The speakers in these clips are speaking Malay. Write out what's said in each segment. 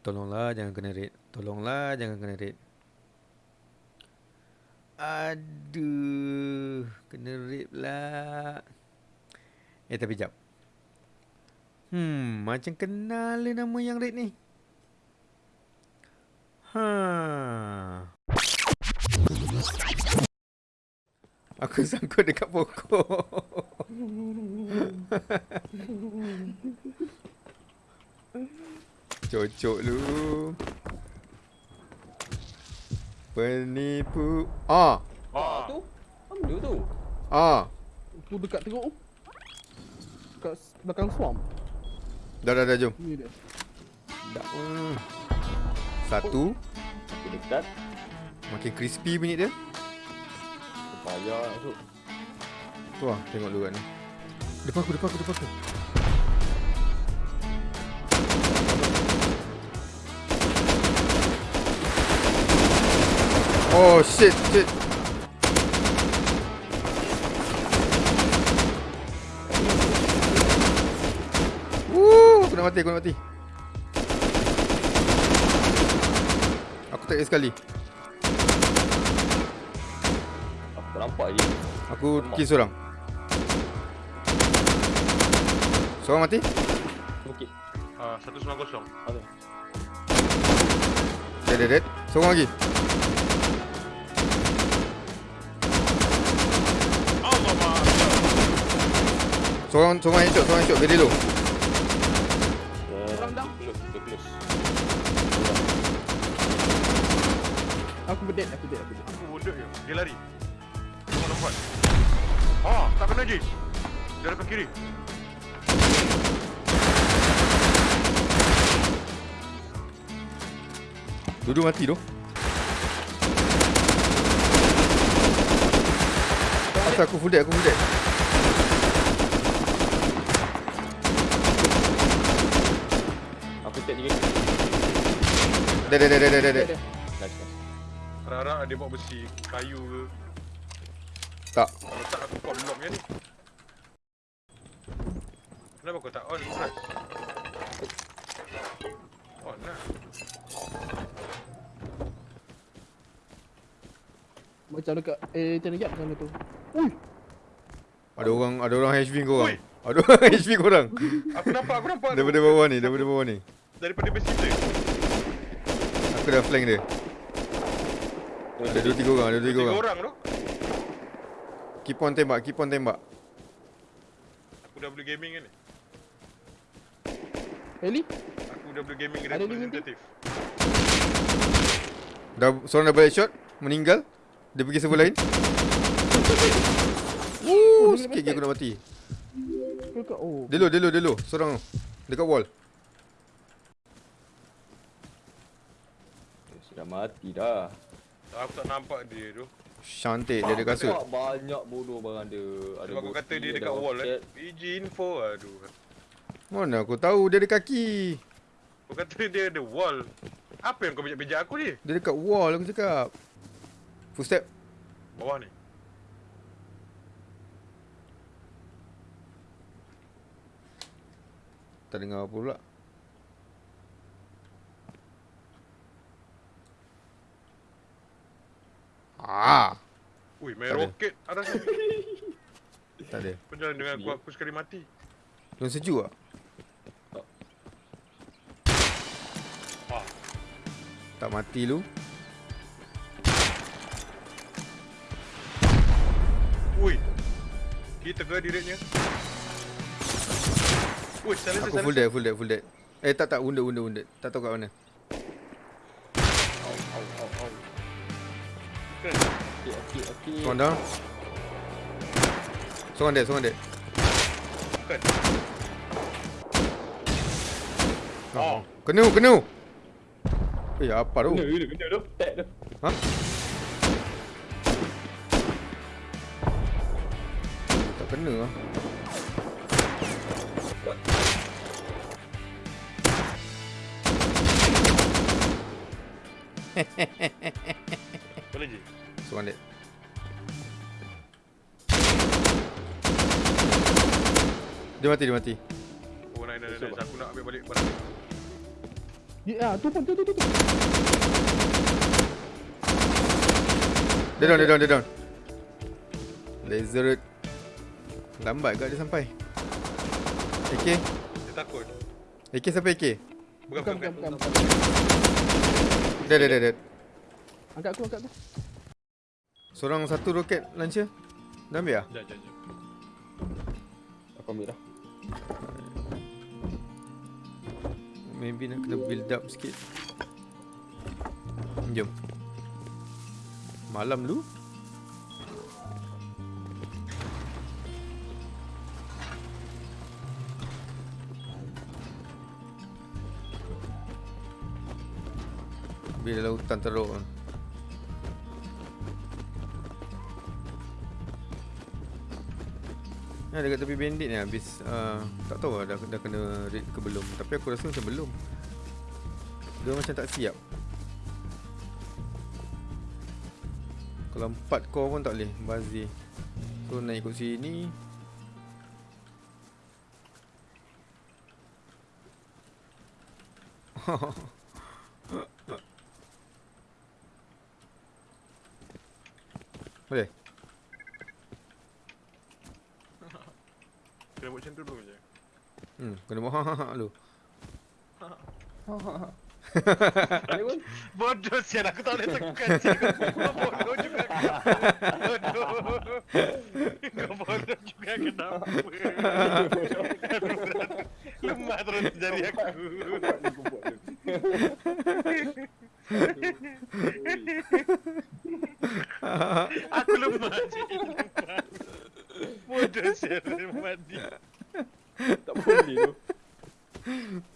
Tolonglah jangan kena raid. Tolonglah jangan kena raid. Aduh, kena raid pula. Eh tapi jap. Hmm, macam kenal nama yang raid ni. Ha. Aku sangkut dekat pokok. Cocok lu. Penipu. Ah, Ah, tu. Apa benda tu? ah. Tu dekat teruk tu. Dekat belakang swamp. Dah dah dah jom. Ni dia. Dah. Hmm. Satu. Dia dekat. Makin crispy bunyi dia. Payah masuk. Tu lah, tengok dulu kat ni. Depan aku, depan aku, depan aku. Oh shit, shit. Woo, aku nak mati, aku nak mati. Aku tak sekali. Aku tak nampak je. Aku kill seorang. Seorang mati? Okey. Ah, 190. Ada. Dead, dead, dead. Seorang lagi. Allah mak. Seorang, seorang headshot, seorang headshot. Very low. Orang down. Close, dia close. Aku berdead, aku dead, aku dead. Aku wounded je. Dia lari. Tengok lompat. Ah, tak kena je. Dia dekat kiri. Dua-dua mati tu. Asal aku full dead, aku full dead. Aku tag tiga. Dead, dead, dead, dead, dead, dead. Dead. Nice, nice. Harap-harap dia bawa besi, kayu ke. Tak. Kalau tak aku pop block ni. Kenapa kau tak on flash? On lah. Macam dekat eh macam dekat sana tu. Ui, Ada orang, ada orang HV kau orang. Ada orang HV kau orang. Aku nampak, aku nampak. Daripada bawah ni, daripada bawah ni. Daripada besi tu. Aku dah flank dia. Ada dua tiga orang, ada dua tiga Tiga orang. orang tu. Keep on tembak, keep on tembak. Aku dah boleh gaming kan ni. Eli. Aku dah boleh gaming Ada di representatif. Dah seorang dah balik shot, meninggal. Dia pergi server lain. Woo, dia sikit aku nak mati. Dekat oh. Dia low, dia low, dia low. Seorang tu. Dekat wall. Sudah mati dah. Aku tak nampak dia tu. Cantik dia ada kasut. Banyak bodoh barang dia. Ada Sebab kau kata dia dekat wall eh. PG info aduh. Mana aku tahu dia ada kaki. Kau kata dia ada wall. Apa yang kau bijak-bijak aku ni? Dia dekat wall aku cakap. Full step. Bawah ni. Tak dengar apa pula. Ah, Ui, main Tak ada. roket atas ni. tak ada. Penjalan dengan aku, aku sekali mati. Tuan sejuk tak? Ah, Tak mati lu. ui. Kita ke direknya? Ui, salah Aku full dead, full dead, full dead. Eh tak tak, wounded, wounded, wounded. Tak tahu kat mana. Au, au, au, au. Okey, okey, okey. Seorang down. Seorang dead, seorang dead. Kan? Oh. Kena, kena. Eh, apa tu? Kena, kena, kena tu. Tag tu. Ha? Tak kena lah. Boleh je. Seorang dead. Dia mati, dia mati. Oh, naik, naik, naik. Esok, Aku nak ambil balik barang. Ya, tu pun tu tu tu. Dia down, dia down, dia down. Laser red. Lambat ke dia sampai? AK? Dia takut. AK sampai AK? Bukan, Bukan, bukan, bukan, bukan. bukan. Dah, dah, dah, dah. Angkat aku, angkat aku. Seorang satu roket launcher. Dah ambil lah? Jap, jap, jap. Aku ambil dah. Maybe nak kena build up sikit. Jom. Malam dulu. Bila hutan teruk Ya, dekat tepi bandit ni habis uh, Tak tahu lah dah, dah kena raid ke belum. Tapi aku rasa macam belum. Dia macam tak siap. Kalau empat core pun tak boleh Bazir. So nak ikut sini. Boleh? Kena buat macam tu dulu je. Hmm, kena buat ha ha ha dulu pun. Bodoh sial aku tak boleh tekan. Kau bodoh juga. Bodoh. Kau bodoh juga kenapa? Lemah terus jari aku. Aku lemah je. Sial dia. Tak boleh tu.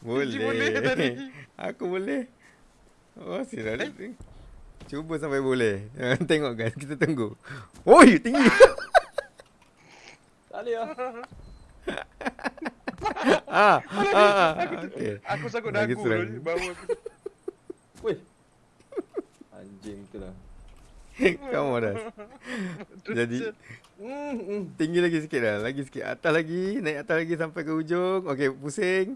Boleh. boleh tadi. Aku boleh. Oh, sial. Eh? Cuba sampai boleh. Tengok guys, kita tunggu. Oi, tinggi. Tak boleh lah. ah, ah, ah. Okey. Aku sangkut Lagi dagu aku. Weh. Anjing tu lah. Kamu dah. Jadi Hmm, hmm. tinggi lagi sikit dah. Lagi sikit. Atas lagi, naik atas lagi sampai ke ujung. Okey, pusing.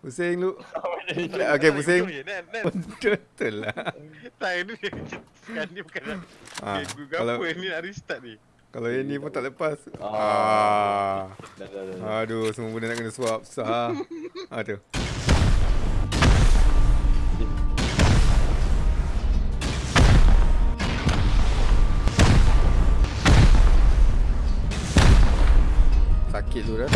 Pusing lu. Okey, pusing. Betul lah. Tak, ini sekarang ni bukan nak Ah, kalau apa ni nak restart ni. kalau yang ni pun tak lepas. Ah. Ah. Aduh, semua benda nak kena swap. Susah. Aduh. Sakit tu dah.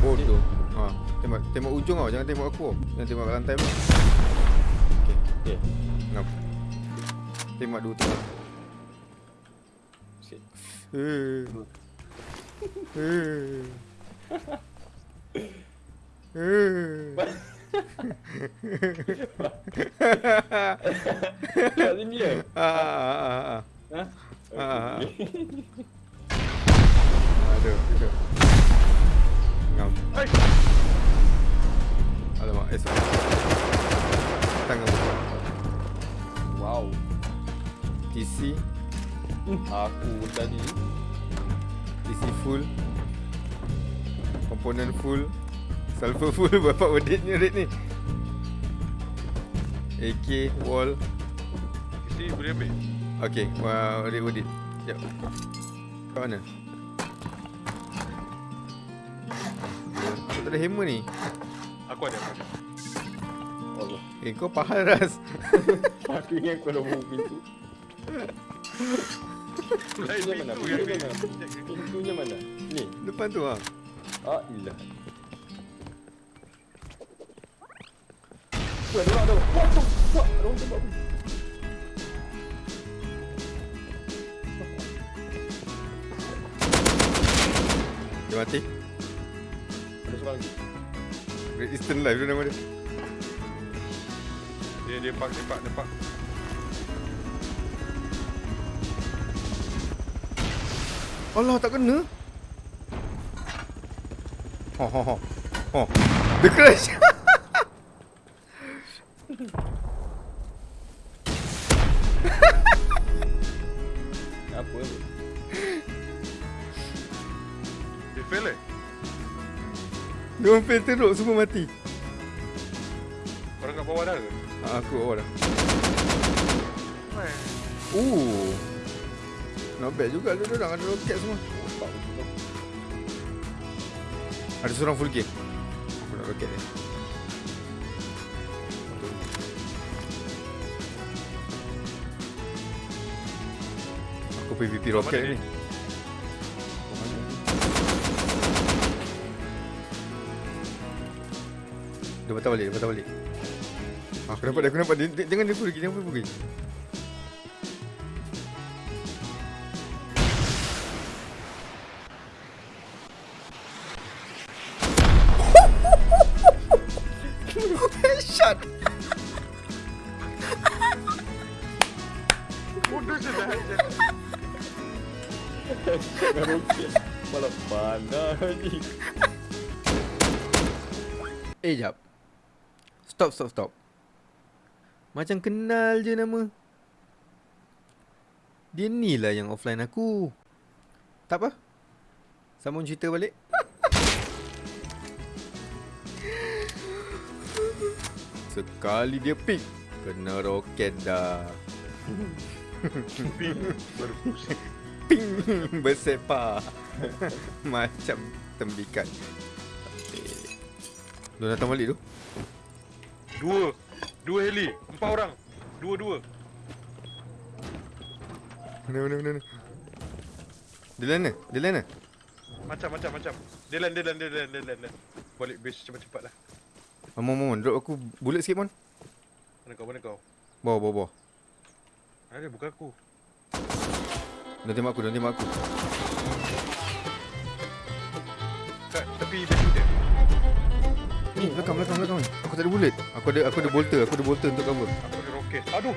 Bodoh. Ha, tembak tembak ujung tau, jangan tembak aku. Jangan tembak kat lantai pun. Okey, Okay. ngap. Tembak dua. Sikit. Eh. Eh. Eh. Kat sini je. Ah, ah, ah, ah. Ah. Gitu. Ngam. Hai. Alamak, esok. Tangan. Wow. TC, Aku tadi TC full. Komponen full. Sulfur full berapa weditnya rate ni? AK, wall. Isi boleh ambil. Okay, wow, rate wedit. Sekejap. Kat mana? Tak ada hammer ni. Aku ada. aku ada. Allah. Eh, kau pahal ras. Aku ingat kau dah buka pintu. Lain Pintunya mana? Pintunya ni. mana? Ni. Depan tu ah. Ah, ilah. Wah, ada orang. What the fuck? Ada orang tembak aku. Dia mati. Ada seorang lagi. Great Eastern Life tu nama dia. Dia dia pak dia pak dia pak. Allah tak kena. Ho ho ho. Ho. Dia crash. Dia orang fail teruk semua mati. Orang kat bawah dah ke? Ah, aku awal dah. Eh, Oh. Not bad juga lu orang ada roket semua. Ada seorang full game. Aku nak roket ni. Aku PVP roket ni. Dia? Patah balik, dia patah balik. Ah, Aku nampak dia, aku nampak dia. jangan dia pergi, jangan dia pergi. Headshot. Bodoh je dah je. Dengan roket. Malah pandai ni. Eh, jap. Stop, stop, stop. Macam kenal je nama. Dia ni lah yang offline aku. Tak apa. Sambung cerita balik. Sekali dia pick. Kena roket dah. Ping. Ping. Bersepa. Macam tembikat. Lu datang balik tu? Dua. Dua heli. Empat orang. Dua-dua. Mana, mana, mana, mana. Dia lain mana? Dia lain mana? Macam, macam, macam. Dia land, dia land, dia land, dia land, land. Balik base cepat-cepat lah. Mon, mon, mon. Drop aku bullet sikit, Mon. Mana kau, mana kau? Bawah, bawah, bawah. Ada, bukan aku. Dia tembak aku, dia tembak aku. Ni, belakang, belakang, belakang. ni. Aku tak ada bullet. Aku ada aku ada bolter, aku ada bolter untuk cover. Aku ada roket. Aduh.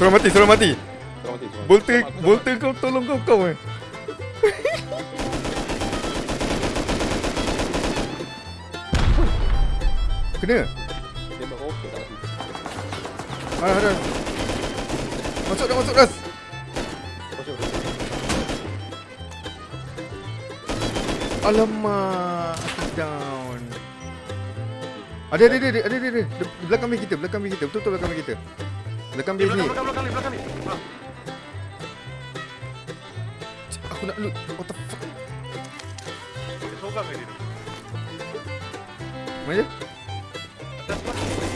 Seorang mati, seorang mati. Kau mati semua. Bolter, Selamat, bolter kau tolong kau kau eh. Kena. Tembak roket tak mati. Ah, ada. Masuk dah, masuk dah. Masuk. Alamak, down. Ada, ada, ada, ada, ada, ada, belakang base kita, belakang base kita. Betul-betul belakang base kita. Belakang base ni. belakang, belakang, belakang ni. Aku nak loot. What the fuck? Dia seorang ke dia? Mana? Atas lah.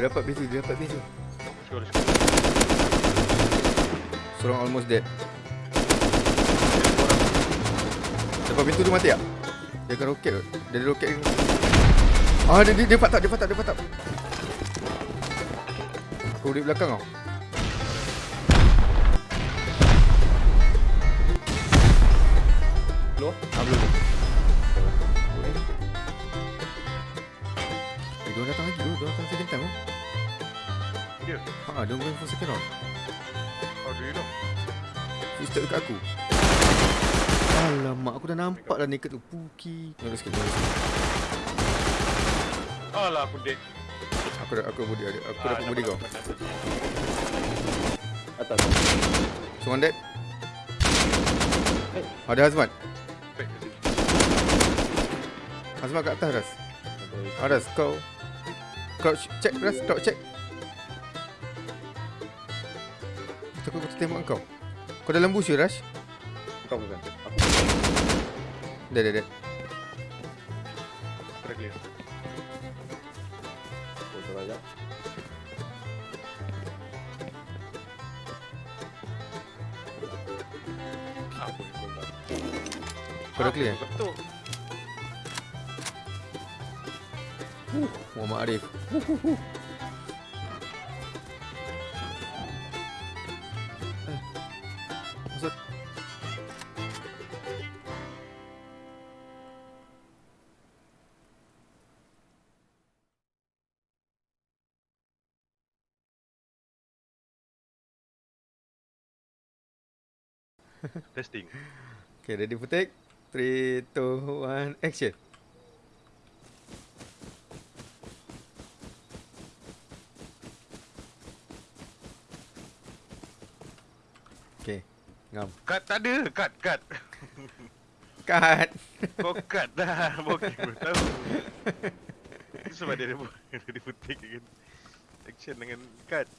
Dia dapat base tu, dia dapat base tu. Let's go, let's go. Seorang almost dead. Lepas pintu tu mati tak? Dia akan roket kot. Dia ada roket ke? Ah, dia, dia, dia patah, dia patah, dia patah. Aku di belakang kau. Keluar. Ah, belum. Ha, dia going for second round. How do you know? Footstep dekat aku. Alamak, aku dah nampak dah naked tu. Puki. Tunggu sikit, tunggu sikit. Alah, aku dead. Aku dah, aku body, aku Ah, dapat body kau. Atas. Seorang dead. Ada Hazmat. Hazmat kat atas, Ras. Aras, kau Crouch check Ras, crouch check tembak kau Kau dalam bush ke Ras? Kau bukan. Aku. Dead, dead, dead dah clear. Kau. Apa tak? Kau dah clear? Betul. Muhammad Arif Testing. Okay, ready for take? 3, 2, 1, action. Okay, ngam. Cut tak ada, cut, cut. Cut. Kau cut dah. Bokeh pun tahu. Itu sebab dia ada dia ada putik kan. Action dengan cut.